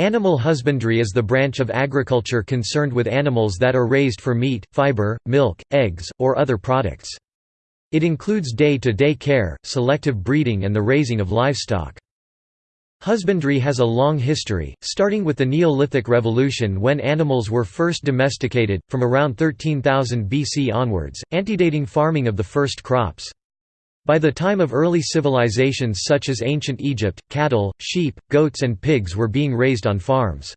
Animal husbandry is the branch of agriculture concerned with animals that are raised for meat, fiber, milk, eggs, or other products. It includes day-to-day -day care, selective breeding and the raising of livestock. Husbandry has a long history, starting with the Neolithic Revolution when animals were first domesticated, from around 13,000 BC onwards, antedating farming of the first crops. By the time of early civilizations such as ancient Egypt, cattle, sheep, goats and pigs were being raised on farms.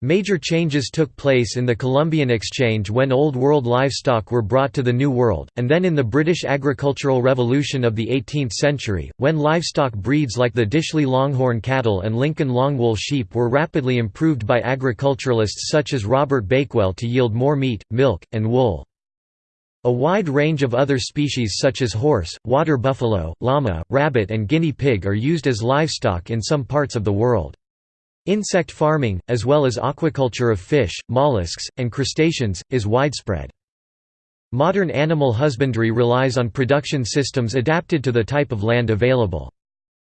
Major changes took place in the Columbian Exchange when Old World livestock were brought to the New World, and then in the British agricultural revolution of the 18th century, when livestock breeds like the Dishley Longhorn cattle and Lincoln Longwool sheep were rapidly improved by agriculturalists such as Robert Bakewell to yield more meat, milk, and wool. A wide range of other species such as horse, water buffalo, llama, rabbit and guinea pig are used as livestock in some parts of the world. Insect farming, as well as aquaculture of fish, mollusks, and crustaceans, is widespread. Modern animal husbandry relies on production systems adapted to the type of land available.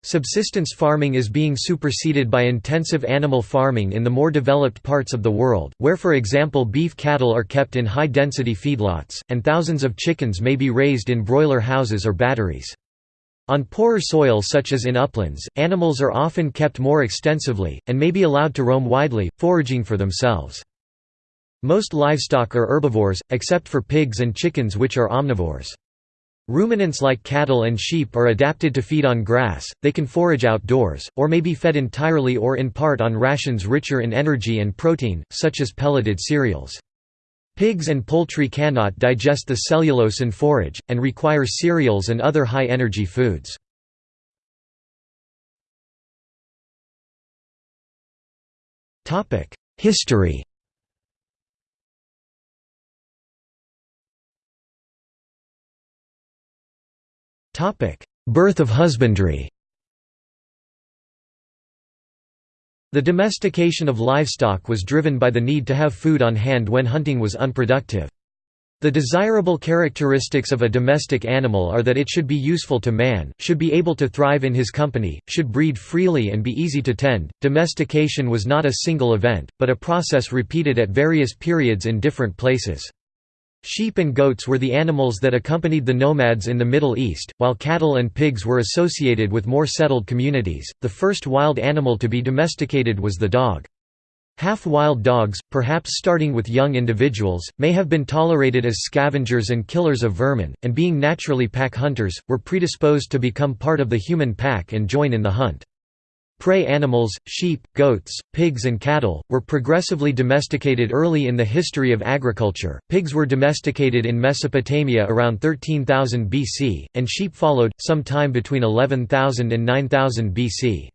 Subsistence farming is being superseded by intensive animal farming in the more developed parts of the world, where for example beef cattle are kept in high-density feedlots, and thousands of chickens may be raised in broiler houses or batteries. On poorer soil such as in uplands, animals are often kept more extensively, and may be allowed to roam widely, foraging for themselves. Most livestock are herbivores, except for pigs and chickens which are omnivores. Ruminants like cattle and sheep are adapted to feed on grass, they can forage outdoors, or may be fed entirely or in part on rations richer in energy and protein, such as pelleted cereals. Pigs and poultry cannot digest the cellulose in forage, and require cereals and other high-energy foods. History Birth of husbandry The domestication of livestock was driven by the need to have food on hand when hunting was unproductive. The desirable characteristics of a domestic animal are that it should be useful to man, should be able to thrive in his company, should breed freely and be easy to tend. Domestication was not a single event, but a process repeated at various periods in different places. Sheep and goats were the animals that accompanied the nomads in the Middle East, while cattle and pigs were associated with more settled communities. The first wild animal to be domesticated was the dog. Half-wild dogs, perhaps starting with young individuals, may have been tolerated as scavengers and killers of vermin, and being naturally pack hunters, were predisposed to become part of the human pack and join in the hunt. Prey animals, sheep, goats, pigs, and cattle, were progressively domesticated early in the history of agriculture. Pigs were domesticated in Mesopotamia around 13,000 BC, and sheep followed, sometime between 11,000 and 9000 BC.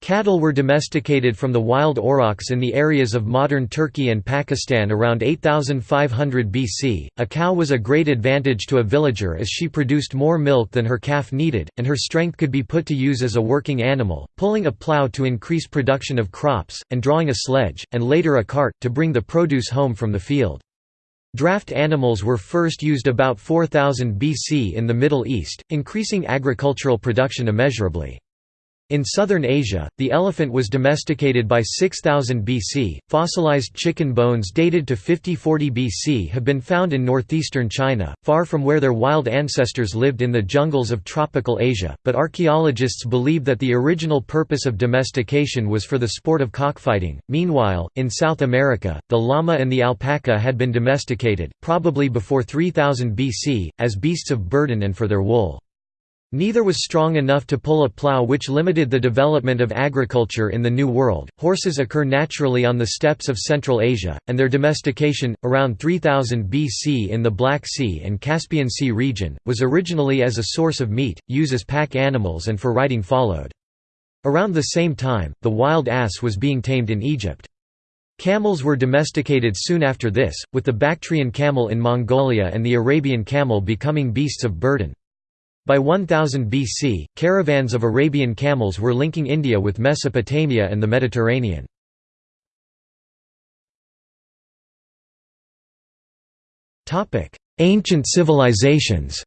Cattle were domesticated from the wild aurochs in the areas of modern Turkey and Pakistan around 8500 BC. A cow was a great advantage to a villager as she produced more milk than her calf needed, and her strength could be put to use as a working animal, pulling a plough to increase production of crops, and drawing a sledge, and later a cart, to bring the produce home from the field. Draft animals were first used about 4000 BC in the Middle East, increasing agricultural production immeasurably. In southern Asia, the elephant was domesticated by 6000 BC. Fossilized chicken bones dated to 5040 BC have been found in northeastern China, far from where their wild ancestors lived in the jungles of tropical Asia, but archaeologists believe that the original purpose of domestication was for the sport of cockfighting. Meanwhile, in South America, the llama and the alpaca had been domesticated, probably before 3000 BC, as beasts of burden and for their wool. Neither was strong enough to pull a plough which limited the development of agriculture in the New World. Horses occur naturally on the steppes of Central Asia, and their domestication, around 3000 BC in the Black Sea and Caspian Sea region, was originally as a source of meat, used as pack animals and for riding followed. Around the same time, the wild ass was being tamed in Egypt. Camels were domesticated soon after this, with the Bactrian camel in Mongolia and the Arabian camel becoming beasts of burden. By 1000 BC, caravans of Arabian camels were linking India with Mesopotamia and the Mediterranean. Ancient civilizations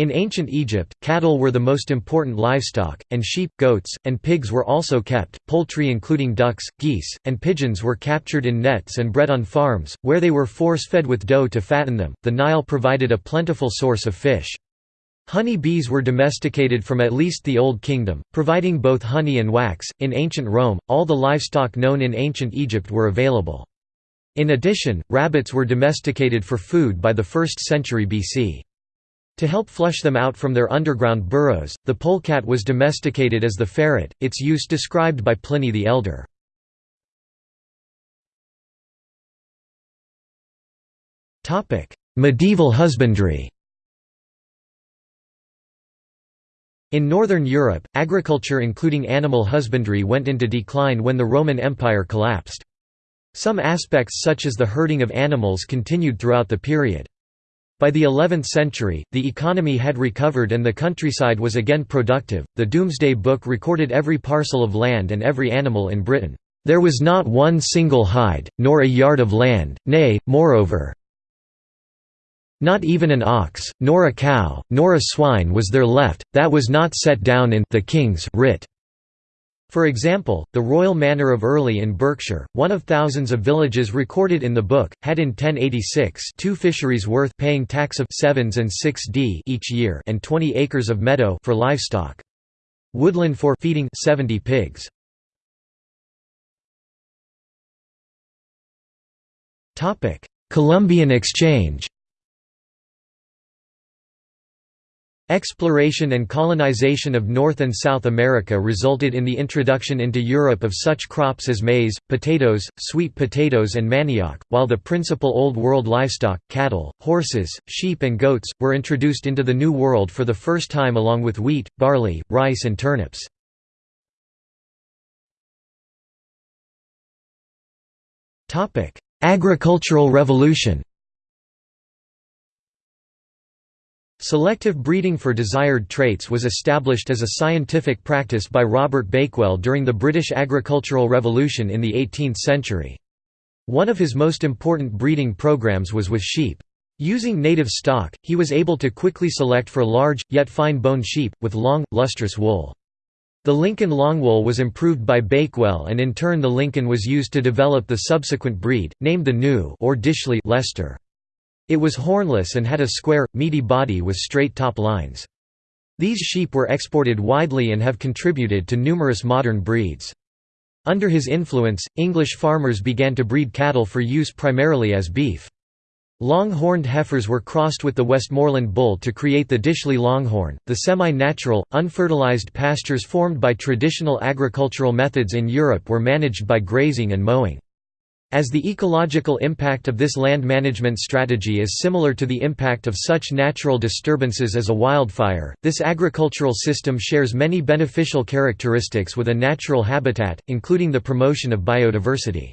In ancient Egypt, cattle were the most important livestock, and sheep, goats, and pigs were also kept. Poultry, including ducks, geese, and pigeons, were captured in nets and bred on farms, where they were force fed with dough to fatten them. The Nile provided a plentiful source of fish. Honey bees were domesticated from at least the Old Kingdom, providing both honey and wax. In ancient Rome, all the livestock known in ancient Egypt were available. In addition, rabbits were domesticated for food by the 1st century BC. To help flush them out from their underground burrows, the polecat was domesticated as the ferret, its use described by Pliny the Elder. Medieval husbandry In northern Europe, agriculture including animal husbandry went into decline when the Roman Empire collapsed. Some aspects such as the herding of animals continued throughout the period. By the 11th century, the economy had recovered and the countryside was again productive. The Domesday Book recorded every parcel of land and every animal in Britain. There was not one single hide, nor a yard of land, nay, moreover, not even an ox, nor a cow, nor a swine was there left, that was not set down in the King's writ. For example, the royal manor of Earley in Berkshire, one of thousands of villages recorded in the book, had in 1086 two fisheries worth paying tax of sevens and 6d each year and 20 acres of meadow for livestock. Woodland for feeding 70 pigs. Columbian exchange Exploration and colonization of North and South America resulted in the introduction into Europe of such crops as maize, potatoes, sweet potatoes and manioc, while the principal Old World livestock, cattle, horses, sheep and goats, were introduced into the New World for the first time along with wheat, barley, rice and turnips. Agricultural Revolution Selective breeding for desired traits was established as a scientific practice by Robert Bakewell during the British Agricultural Revolution in the 18th century. One of his most important breeding programs was with sheep. Using native stock, he was able to quickly select for large, yet fine-boned sheep, with long, lustrous wool. The Lincoln Longwool was improved by Bakewell and in turn the Lincoln was used to develop the subsequent breed, named the New or Dishley Leicester. It was hornless and had a square, meaty body with straight top lines. These sheep were exported widely and have contributed to numerous modern breeds. Under his influence, English farmers began to breed cattle for use primarily as beef. Long-horned heifers were crossed with the Westmoreland bull to create the Dishley Longhorn. The semi-natural, unfertilized pastures formed by traditional agricultural methods in Europe were managed by grazing and mowing. As the ecological impact of this land management strategy is similar to the impact of such natural disturbances as a wildfire, this agricultural system shares many beneficial characteristics with a natural habitat, including the promotion of biodiversity.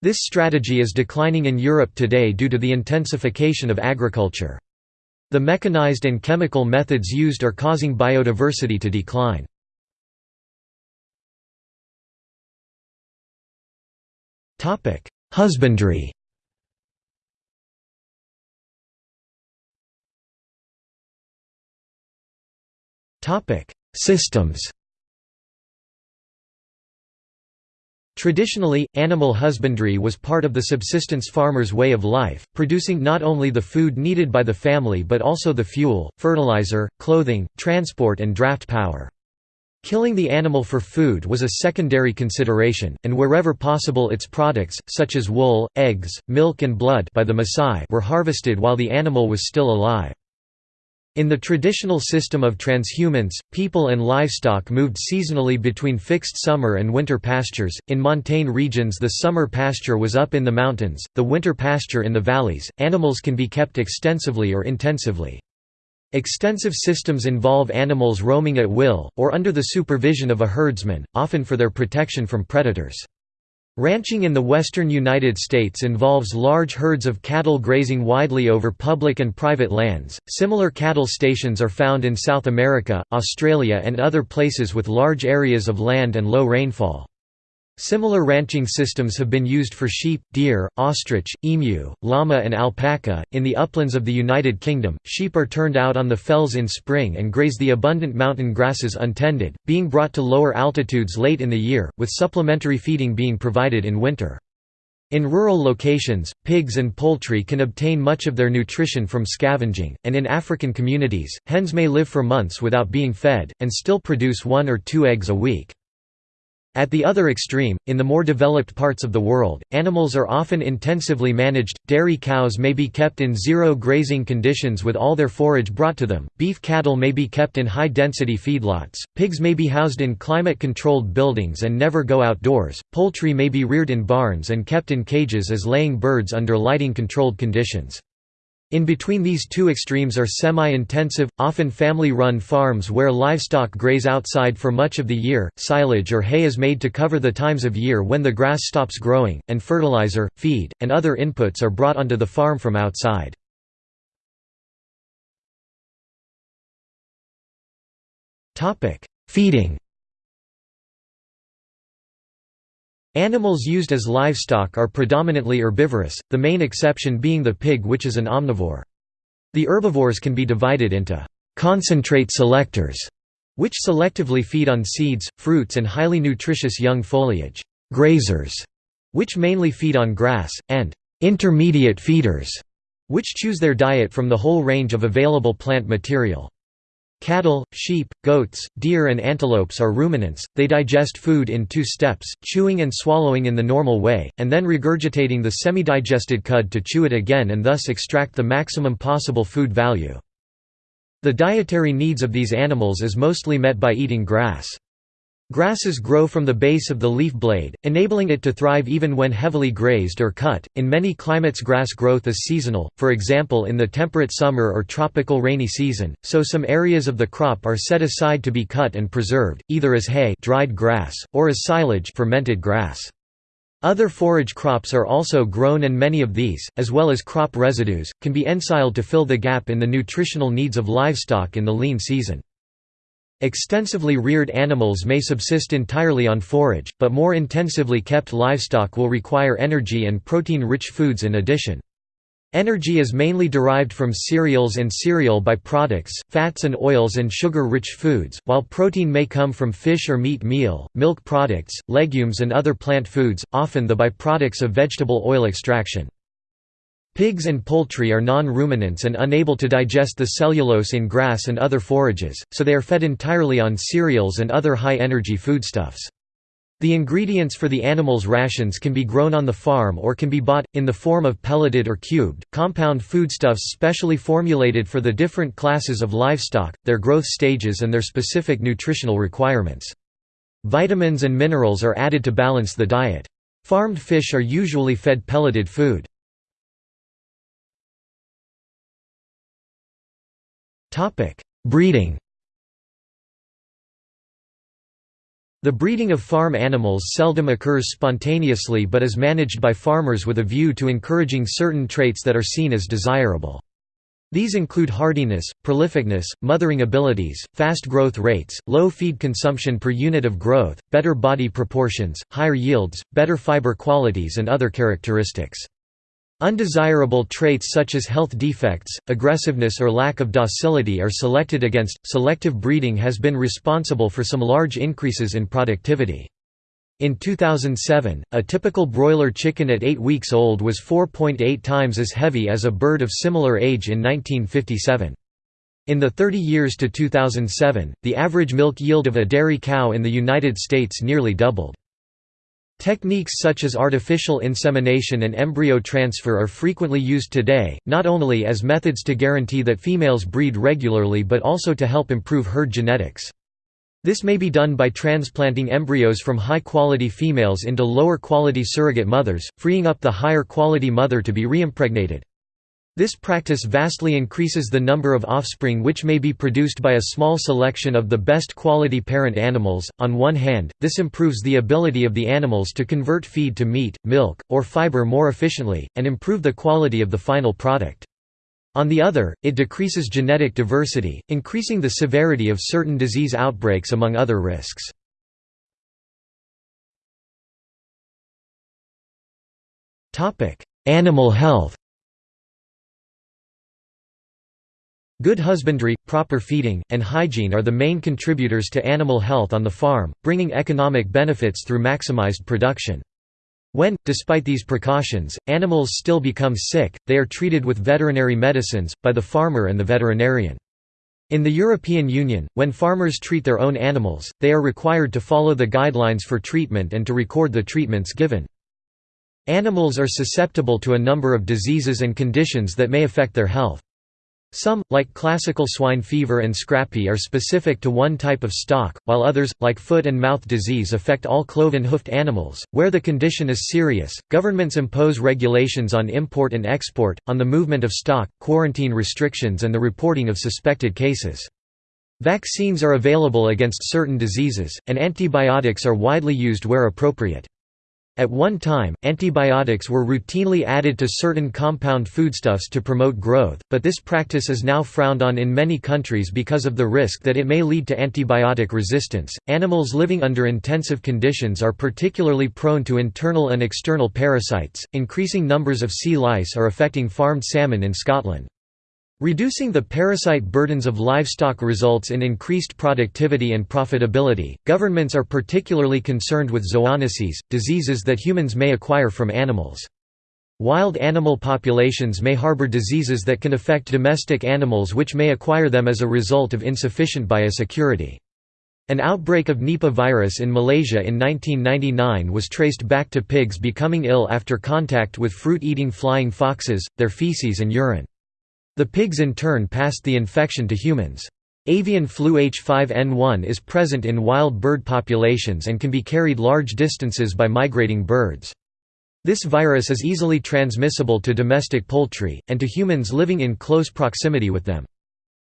This strategy is declining in Europe today due to the intensification of agriculture. The mechanized and chemical methods used are causing biodiversity to decline. Husbandry Topic: Systems Traditionally, animal husbandry was part of the subsistence farmer's way of life, producing not only the food needed by the family but also the fuel, fertilizer, clothing, transport and draft power. Killing the animal for food was a secondary consideration, and wherever possible its products, such as wool, eggs, milk and blood by the Maasai were harvested while the animal was still alive. In the traditional system of transhumance, people and livestock moved seasonally between fixed summer and winter pastures. In montane regions, the summer pasture was up in the mountains, the winter pasture in the valleys. Animals can be kept extensively or intensively. Extensive systems involve animals roaming at will, or under the supervision of a herdsman, often for their protection from predators. Ranching in the western United States involves large herds of cattle grazing widely over public and private lands. Similar cattle stations are found in South America, Australia, and other places with large areas of land and low rainfall. Similar ranching systems have been used for sheep, deer, ostrich, emu, llama, and alpaca. In the uplands of the United Kingdom, sheep are turned out on the fells in spring and graze the abundant mountain grasses untended, being brought to lower altitudes late in the year, with supplementary feeding being provided in winter. In rural locations, pigs and poultry can obtain much of their nutrition from scavenging, and in African communities, hens may live for months without being fed, and still produce one or two eggs a week. At the other extreme, in the more developed parts of the world, animals are often intensively managed. Dairy cows may be kept in zero grazing conditions with all their forage brought to them, beef cattle may be kept in high density feedlots, pigs may be housed in climate controlled buildings and never go outdoors, poultry may be reared in barns and kept in cages as laying birds under lighting controlled conditions. In between these two extremes are semi-intensive, often family-run farms where livestock graze outside for much of the year, silage or hay is made to cover the times of year when the grass stops growing, and fertilizer, feed, and other inputs are brought onto the farm from outside. Feeding Animals used as livestock are predominantly herbivorous, the main exception being the pig which is an omnivore. The herbivores can be divided into concentrate selectors, which selectively feed on seeds, fruits and highly nutritious young foliage, grazers, which mainly feed on grass, and intermediate feeders, which choose their diet from the whole range of available plant material. Cattle, sheep, goats, deer and antelopes are ruminants, they digest food in two steps, chewing and swallowing in the normal way, and then regurgitating the semi-digested cud to chew it again and thus extract the maximum possible food value. The dietary needs of these animals is mostly met by eating grass. Grasses grow from the base of the leaf blade, enabling it to thrive even when heavily grazed or cut. In many climates, grass growth is seasonal, for example, in the temperate summer or tropical rainy season, so some areas of the crop are set aside to be cut and preserved, either as hay dried grass, or as silage fermented grass. Other forage crops are also grown, and many of these, as well as crop residues, can be ensiled to fill the gap in the nutritional needs of livestock in the lean season. Extensively reared animals may subsist entirely on forage, but more intensively kept livestock will require energy and protein-rich foods in addition. Energy is mainly derived from cereals and cereal byproducts, fats and oils and sugar-rich foods, while protein may come from fish or meat meal, milk products, legumes and other plant foods, often the byproducts of vegetable oil extraction. Pigs and poultry are non-ruminants and unable to digest the cellulose in grass and other forages, so they are fed entirely on cereals and other high-energy foodstuffs. The ingredients for the animals' rations can be grown on the farm or can be bought, in the form of pelleted or cubed, compound foodstuffs specially formulated for the different classes of livestock, their growth stages and their specific nutritional requirements. Vitamins and minerals are added to balance the diet. Farmed fish are usually fed pelleted food. Breeding The breeding of farm animals seldom occurs spontaneously but is managed by farmers with a view to encouraging certain traits that are seen as desirable. These include hardiness, prolificness, mothering abilities, fast growth rates, low feed consumption per unit of growth, better body proportions, higher yields, better fiber qualities and other characteristics. Undesirable traits such as health defects, aggressiveness or lack of docility are selected against. Selective breeding has been responsible for some large increases in productivity. In 2007, a typical broiler chicken at 8 weeks old was 4.8 times as heavy as a bird of similar age in 1957. In the 30 years to 2007, the average milk yield of a dairy cow in the United States nearly doubled. Techniques such as artificial insemination and embryo transfer are frequently used today, not only as methods to guarantee that females breed regularly but also to help improve herd genetics. This may be done by transplanting embryos from high-quality females into lower-quality surrogate mothers, freeing up the higher-quality mother to be reimpregnated. This practice vastly increases the number of offspring which may be produced by a small selection of the best quality parent animals. On one hand, this improves the ability of the animals to convert feed to meat, milk, or fiber more efficiently, and improve the quality of the final product. On the other, it decreases genetic diversity, increasing the severity of certain disease outbreaks among other risks. Animal health Good husbandry, proper feeding, and hygiene are the main contributors to animal health on the farm, bringing economic benefits through maximized production. When, despite these precautions, animals still become sick, they are treated with veterinary medicines, by the farmer and the veterinarian. In the European Union, when farmers treat their own animals, they are required to follow the guidelines for treatment and to record the treatments given. Animals are susceptible to a number of diseases and conditions that may affect their health. Some, like classical swine fever and scrapie are specific to one type of stock, while others, like foot and mouth disease affect all cloven-hoofed animals. Where the condition is serious, governments impose regulations on import and export, on the movement of stock, quarantine restrictions and the reporting of suspected cases. Vaccines are available against certain diseases, and antibiotics are widely used where appropriate. At one time, antibiotics were routinely added to certain compound foodstuffs to promote growth, but this practice is now frowned on in many countries because of the risk that it may lead to antibiotic resistance. Animals living under intensive conditions are particularly prone to internal and external parasites. Increasing numbers of sea lice are affecting farmed salmon in Scotland. Reducing the parasite burdens of livestock results in increased productivity and profitability. Governments are particularly concerned with zoonoses, diseases that humans may acquire from animals. Wild animal populations may harbor diseases that can affect domestic animals which may acquire them as a result of insufficient biosecurity. An outbreak of Nipah virus in Malaysia in 1999 was traced back to pigs becoming ill after contact with fruit-eating flying foxes, their feces and urine. The pigs in turn passed the infection to humans. Avian flu H5N1 is present in wild bird populations and can be carried large distances by migrating birds. This virus is easily transmissible to domestic poultry, and to humans living in close proximity with them.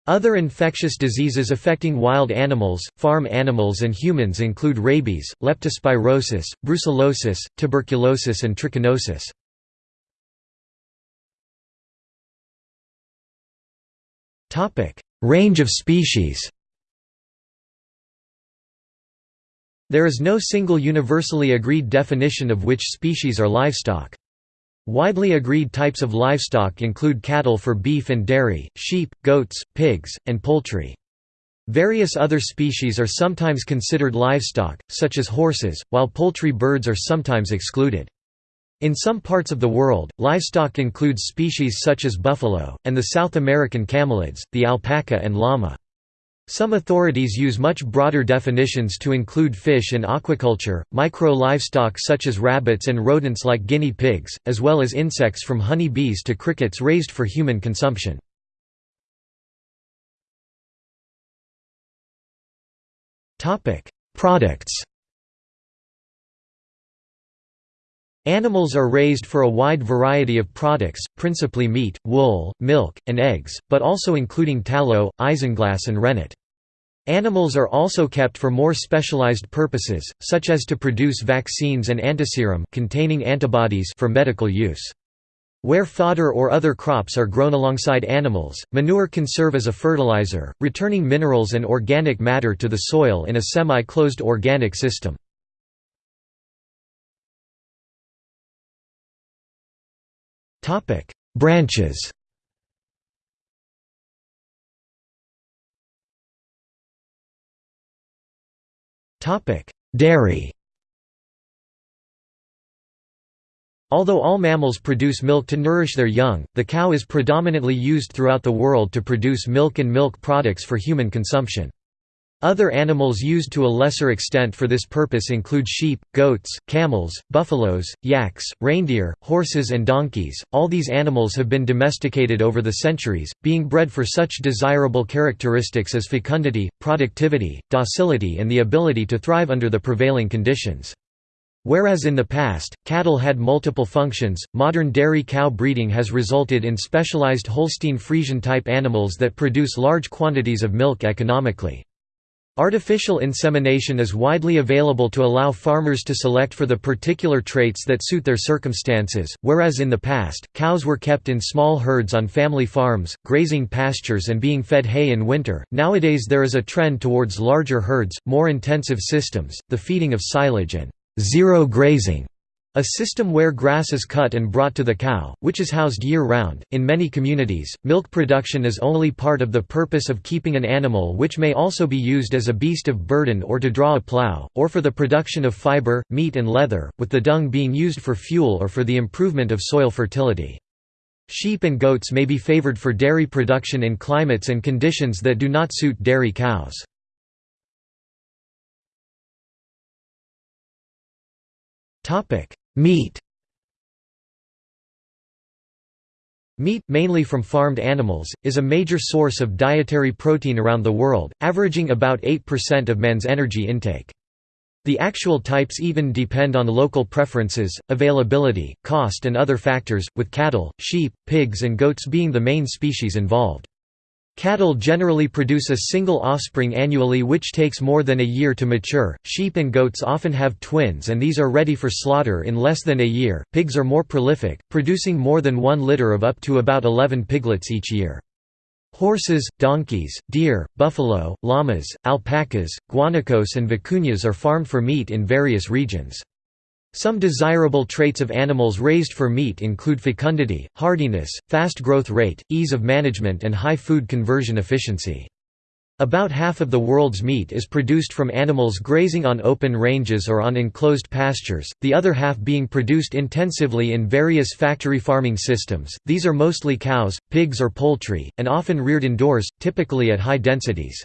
Other infectious diseases affecting wild animals, farm animals and humans include rabies, leptospirosis, brucellosis, tuberculosis and trichinosis. Range of species There is no single universally agreed definition of which species are livestock. Widely agreed types of livestock include cattle for beef and dairy, sheep, goats, pigs, and poultry. Various other species are sometimes considered livestock, such as horses, while poultry birds are sometimes excluded. In some parts of the world, livestock includes species such as buffalo, and the South American camelids, the alpaca and llama. Some authorities use much broader definitions to include fish and aquaculture, micro-livestock such as rabbits and rodents like guinea pigs, as well as insects from honey bees to crickets raised for human consumption. Products Animals are raised for a wide variety of products, principally meat, wool, milk, and eggs, but also including tallow, isinglass and rennet. Animals are also kept for more specialized purposes, such as to produce vaccines and antiserum containing antibodies for medical use. Where fodder or other crops are grown alongside animals, manure can serve as a fertilizer, returning minerals and organic matter to the soil in a semi-closed organic system. Topic: Branches. Topic: Dairy. Although all mammals produce milk to nourish their young, the cow is predominantly used throughout the world to produce milk and milk products for human consumption. Other animals used to a lesser extent for this purpose include sheep, goats, camels, buffaloes, yaks, reindeer, horses and donkeys. All these animals have been domesticated over the centuries, being bred for such desirable characteristics as fecundity, productivity, docility and the ability to thrive under the prevailing conditions. Whereas in the past, cattle had multiple functions, modern dairy cow breeding has resulted in specialized Holstein Friesian type animals that produce large quantities of milk economically. Artificial insemination is widely available to allow farmers to select for the particular traits that suit their circumstances, whereas in the past, cows were kept in small herds on family farms, grazing pastures and being fed hay in winter. Nowadays there is a trend towards larger herds, more intensive systems, the feeding of silage and zero grazing A system where grass is cut and brought to the cow, which is housed year-round. In many communities, milk production is only part of the purpose of keeping an animal which may also be used as a beast of burden or to draw a plow, or for the production of fiber, meat and leather, with the dung being used for fuel or for the improvement of soil fertility. Sheep and goats may be favored for dairy production in climates and conditions that do not suit dairy cows. Meat Meat, mainly from farmed animals, is a major source of dietary protein around the world, averaging about 8% of man's energy intake. The actual types even depend on local preferences, availability, cost and other factors, with cattle, sheep, pigs and goats being the main species involved. Cattle generally produce a single offspring annually which takes more than a year to mature. Sheep and goats often have twins and these are ready for slaughter in less than a year. Pigs are more prolific, producing more than one litter of up to about 11 piglets each year. Horses, donkeys, deer, buffalo, llamas, alpacas, guanacos and vicuñas are farmed for meat in various regions. Some desirable traits of animals raised for meat include fecundity, hardiness, fast growth rate, ease of management and high food conversion efficiency. About half of the world's meat is produced from animals grazing on open ranges or on enclosed pastures, the other half being produced intensively in various factory farming systems. These are mostly cows, pigs or poultry, and often reared indoors, typically at high densities.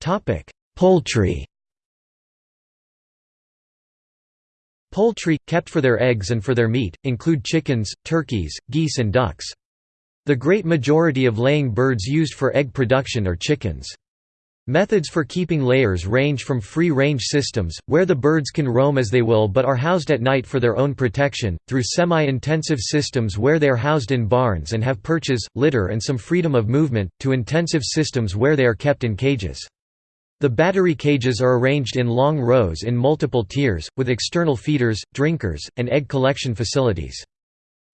Topic: Poultry Poultry, kept for their eggs and for their meat, include chickens, turkeys, geese and ducks. The great majority of laying birds used for egg production are chickens. Methods for keeping layers range from free-range systems, where the birds can roam as they will but are housed at night for their own protection, through semi-intensive systems where they are housed in barns and have perches, litter and some freedom of movement, to intensive systems where they are kept in cages. The battery cages are arranged in long rows in multiple tiers, with external feeders, drinkers, and egg collection facilities.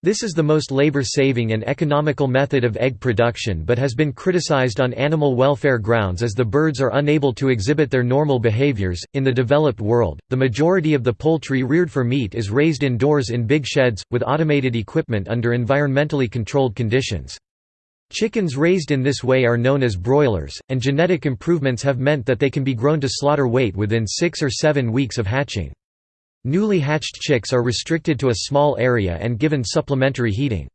This is the most labor-saving and economical method of egg production but has been criticized on animal welfare grounds as the birds are unable to exhibit their normal behaviors. In the developed world, the majority of the poultry reared for meat is raised indoors in big sheds, with automated equipment under environmentally controlled conditions. Chickens raised in this way are known as broilers, and genetic improvements have meant that they can be grown to slaughter weight within six or seven weeks of hatching. Newly hatched chicks are restricted to a small area and given supplementary heating.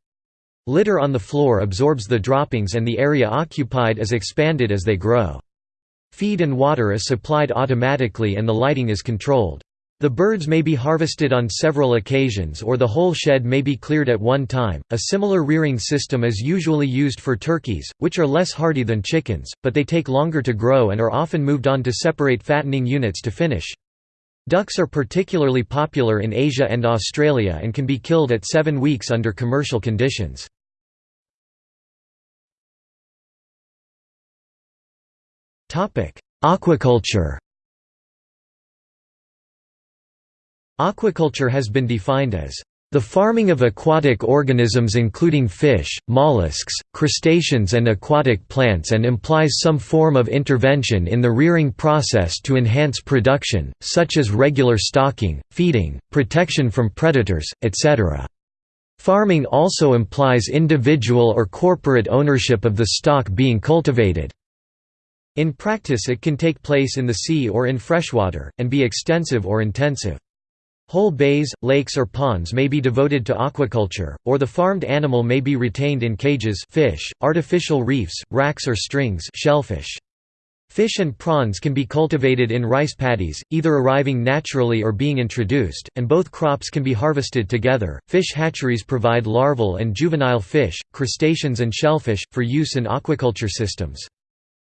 Litter on the floor absorbs the droppings and the area occupied is expanded as they grow. Feed and water is supplied automatically and the lighting is controlled. The birds may be harvested on several occasions or the whole shed may be cleared at one time. A similar rearing system is usually used for turkeys, which are less hardy than chickens, but they take longer to grow and are often moved on to separate fattening units to finish. Ducks are particularly popular in Asia and Australia and can be killed at seven weeks under commercial conditions. Aquaculture Aquaculture has been defined as the farming of aquatic organisms including fish, mollusks, crustaceans and aquatic plants and implies some form of intervention in the rearing process to enhance production, such as regular stocking, feeding, protection from predators, etc. Farming also implies individual or corporate ownership of the stock being cultivated. In practice it can take place in the sea or in freshwater, and be extensive or intensive. Whole bays, lakes or ponds may be devoted to aquaculture, or the farmed animal may be retained in cages fish, artificial reefs, racks or strings shellfish. Fish and prawns can be cultivated in rice paddies, either arriving naturally or being introduced, and both crops can be harvested together. Fish hatcheries provide larval and juvenile fish, crustaceans and shellfish, for use in aquaculture systems.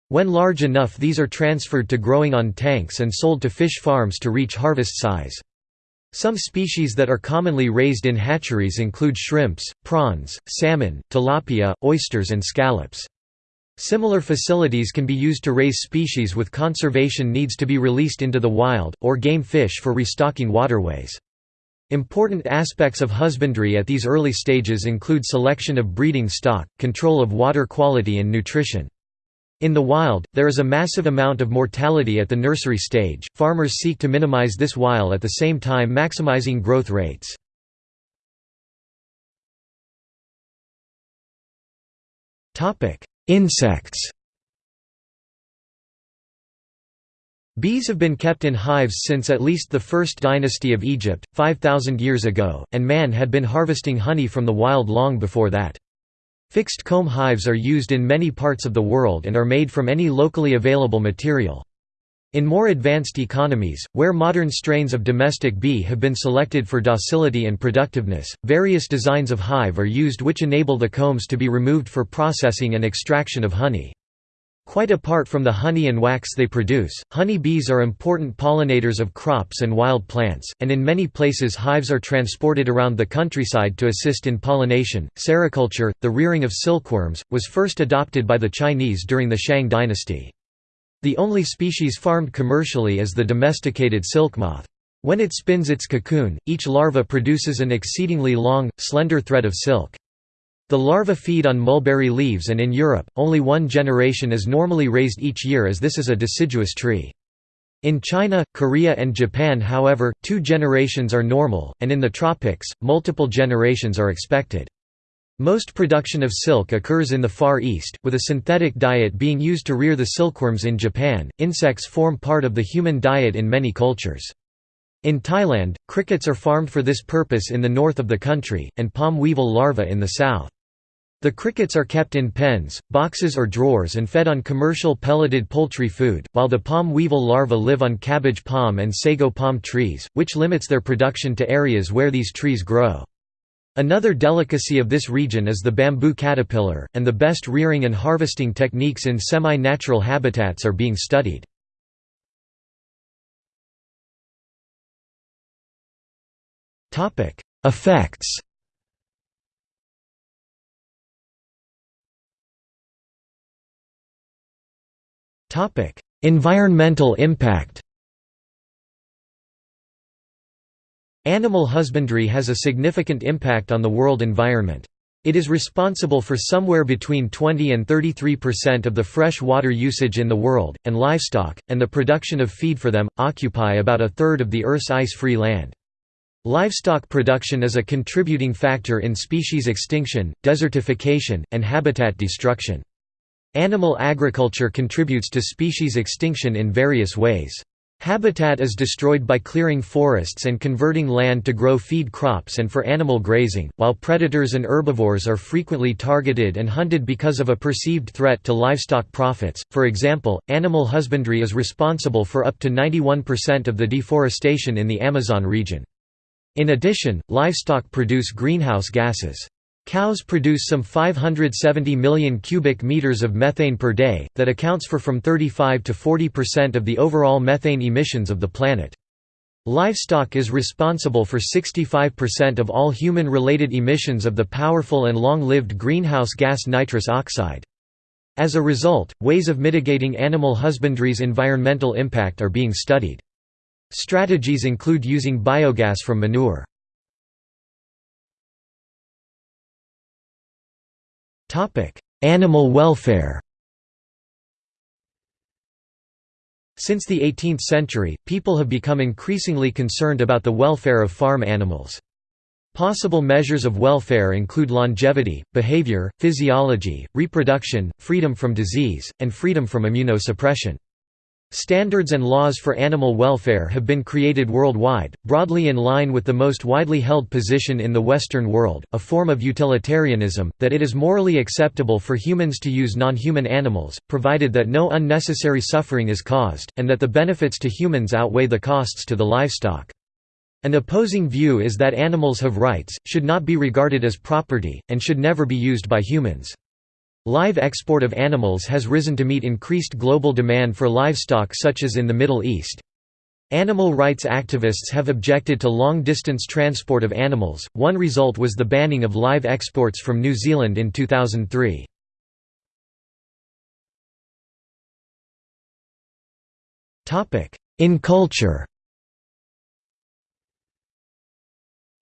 When large enough these are transferred to growing on tanks and sold to fish farms to reach harvest size. Some species that are commonly raised in hatcheries include shrimps, prawns, salmon, tilapia, oysters and scallops. Similar facilities can be used to raise species with conservation needs to be released into the wild, or game fish for restocking waterways. Important aspects of husbandry at these early stages include selection of breeding stock, control of water quality and nutrition. In the wild, there is a massive amount of mortality at the nursery stage. Farmers seek to minimize this while at the same time maximizing growth rates. Topic: Insects. Bees have been kept in hives since at least the first dynasty of Egypt, 5,000 years ago, and man had been harvesting honey from the wild long before that. Fixed comb hives are used in many parts of the world and are made from any locally available material. In more advanced economies, where modern strains of domestic bee have been selected for docility and productiveness, various designs of hive are used which enable the combs to be removed for processing and extraction of honey. Quite apart from the honey and wax they produce, honey bees are important pollinators of crops and wild plants, and in many places hives are transported around the countryside to assist in pollination. Sericulture, the rearing of silkworms, was first adopted by the Chinese during the Shang dynasty. The only species farmed commercially is the domesticated silk moth. When it spins its cocoon, each larva produces an exceedingly long, slender thread of silk. The larvae feed on mulberry leaves and in Europe, only one generation is normally raised each year as this is a deciduous tree. In China, Korea and Japan however, two generations are normal, and in the tropics, multiple generations are expected. Most production of silk occurs in the Far East, with a synthetic diet being used to rear the silkworms in Japan. Insects form part of the human diet in many cultures. In Thailand, crickets are farmed for this purpose in the north of the country, and palm weevil larvae in the south. The crickets are kept in pens, boxes or drawers and fed on commercial pelleted poultry food, while the palm weevil larvae live on cabbage palm and sago palm trees, which limits their production to areas where these trees grow. Another delicacy of this region is the bamboo caterpillar, and the best rearing and harvesting techniques in semi-natural habitats are being studied. Effects Environmental impact Animal husbandry has a significant impact on the world environment. It is responsible for somewhere between 20 and 33% of the fresh water usage in the world, and livestock, and the production of feed for them, occupy about a third of the Earth's ice-free land. Livestock production is a contributing factor in species extinction, desertification, and habitat destruction. Animal agriculture contributes to species extinction in various ways. Habitat is destroyed by clearing forests and converting land to grow feed crops and for animal grazing, while predators and herbivores are frequently targeted and hunted because of a perceived threat to livestock profits. For example, animal husbandry is responsible for up to 91% of the deforestation in the Amazon region. In addition, livestock produce greenhouse gases. Cows produce some 570 million cubic meters of methane per day, that accounts for from 35 to 40% of the overall methane emissions of the planet. Livestock is responsible for 65% of all human-related emissions of the powerful and long-lived greenhouse gas nitrous oxide. As a result, ways of mitigating animal husbandry's environmental impact are being studied. Strategies include using biogas from manure. Animal welfare Since the 18th century, people have become increasingly concerned about the welfare of farm animals. Possible measures of welfare include longevity, behavior, physiology, reproduction, freedom from disease, and freedom from immunosuppression. Standards and laws for animal welfare have been created worldwide, broadly in line with the most widely held position in the Western world, a form of utilitarianism, that it is morally acceptable for humans to use non-human animals, provided that no unnecessary suffering is caused, and that the benefits to humans outweigh the costs to the livestock. An opposing view is that animals have rights, should not be regarded as property, and should never be used by humans. Live export of animals has risen to meet increased global demand for livestock such as in the Middle East. Animal rights activists have objected to long-distance transport of animals, one result was the banning of live exports from New Zealand in 2003. In culture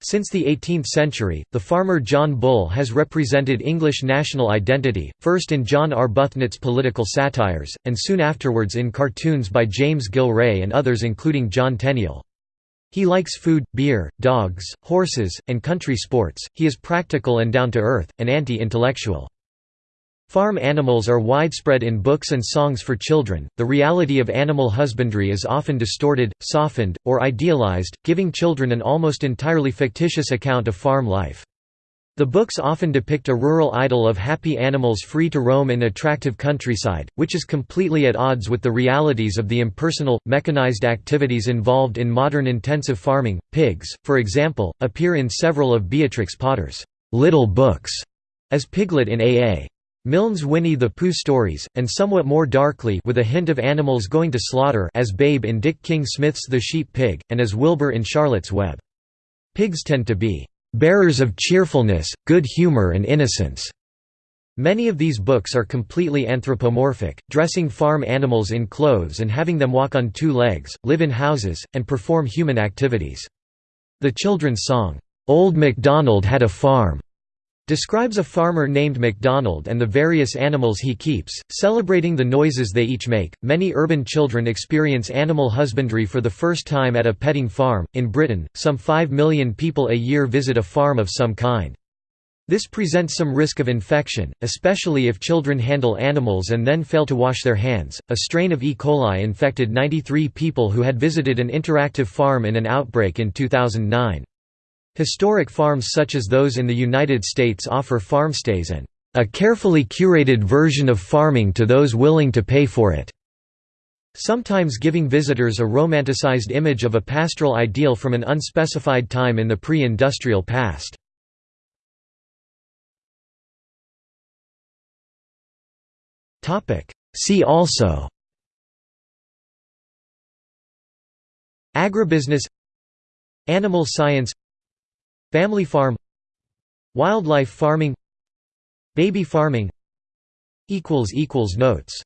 Since the 18th century, the farmer John Bull has represented English national identity, first in John Arbuthnot's political satires, and soon afterwards in cartoons by James Gillray and others including John Tenniel. He likes food, beer, dogs, horses, and country sports, he is practical and down-to-earth, and anti-intellectual. Farm animals are widespread in books and songs for children. The reality of animal husbandry is often distorted, softened, or idealized, giving children an almost entirely fictitious account of farm life. The books often depict a rural idyll of happy animals free to roam in attractive countryside, which is completely at odds with the realities of the impersonal, mechanized activities involved in modern intensive farming. Pigs, for example, appear in several of Beatrix Potter's little books as Piglet in A.A. Milne's Winnie the Pooh stories, and somewhat more darkly with a hint of animals going to slaughter as Babe in Dick King Smith's The Sheep Pig, and as Wilbur in Charlotte's Web. Pigs tend to be "...bearers of cheerfulness, good humor and innocence." Many of these books are completely anthropomorphic, dressing farm animals in clothes and having them walk on two legs, live in houses, and perform human activities. The children's song, "'Old MacDonald Had a Farm' describes a farmer named MacDonald and the various animals he keeps, celebrating the noises they each make. Many urban children experience animal husbandry for the first time at a petting farm. In Britain, some 5 million people a year visit a farm of some kind. This presents some risk of infection, especially if children handle animals and then fail to wash their hands. A strain of E. coli infected 93 people who had visited an interactive farm in an outbreak in 2009. Historic farms such as those in the United States offer farmstays and a carefully curated version of farming to those willing to pay for it, sometimes giving visitors a romanticized image of a pastoral ideal from an unspecified time in the pre-industrial past. See also Agribusiness Animal science Family farm. Wildlife farming. Baby farming. Notes